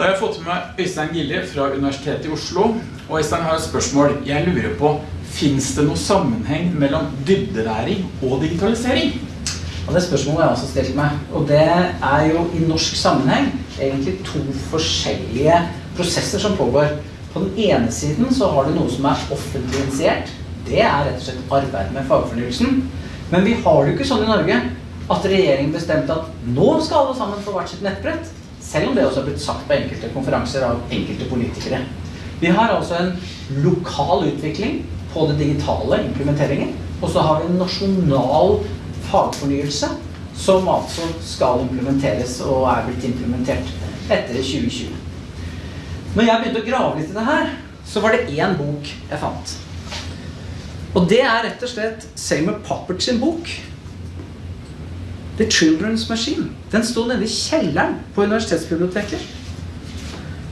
Da har jeg fått med meg Øystein Gilje fra Universitetet i Oslo. Og Øystein har et spørsmål. Jeg lurer på, finnes det noe sammenheng mellom dybdelæring og digitalisering? Og det spørsmålet jeg også stilt meg. Og det er jo i norsk sammenheng egentlig to forskjellige prosesser som pågår. På den ene siden så har du noe som er offentlig. Det er rett og slett arbeid med fagfornyelsen. Men vi har det jo ikke sånn i Norge at regjeringen bestemte at nå skal alle sammen få hvert sitt nettbrett. Selv om det også har blitt sagt på enkelte konferanser av enkelte politikere. Vi har altså en lokal utvikling på det digitale implementeringen. Og så har vi en nasjonal fagfornyelse som altså skal implementeres og er blitt implementert etter 2020. Når jeg begynte å grave litt i det her, så var det én bok jeg fant. Og det er rett og slett Seymour Poppert sin bok. The Children's Machine. Den sto nede i kjelleren på universitetsbiblioteket.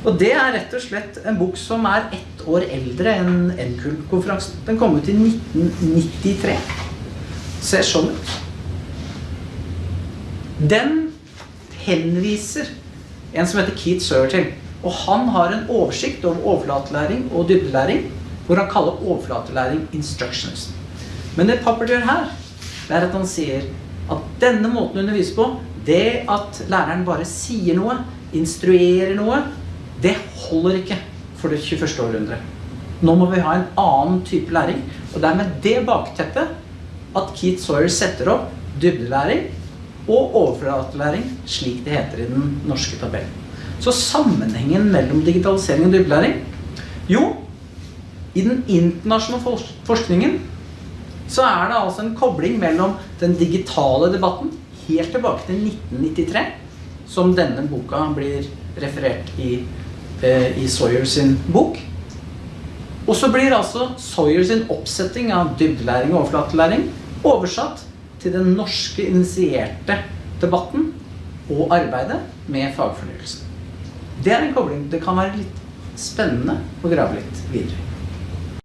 Og det er rett og slett en bok som er ett år eldre enn NKUL-konferansen. Den kom ut i 1993. Ser sånn ut. Den henviser en som heter Keith Sawyer. Og han har en oversikt over overflatelæring og dybdelæring, hvor han kaller overflatelæring instructions. Men det Pappert gjør her, det er at han sier at denne måten å undervise på, det at læreren bare sier noe, instruerer noe, det holder ikke for det 21. århundre. Nå må vi ha en annen type læring, og det er med det bakteppet at Keith Sawyer setter opp dybdelæring og overflatelæring, slik det heter i den norske tabellen. Så sammenhengen mellom digitalisering og dybdelæring? Jo, i den internasjonale forskningen så er det altså en kobling mellom den digitale debatten helt tilbake til 1993, som denne boka blir referert i, eh, i Sawyer sin bok. Og så blir altså Sawyer sin oppsetting av dybdelæring og overflatelæring oversatt til den norske initierte debatten og arbeidet med fagfornyelsen. Det er en kobling. Det kan være litt spennende å grave litt videre.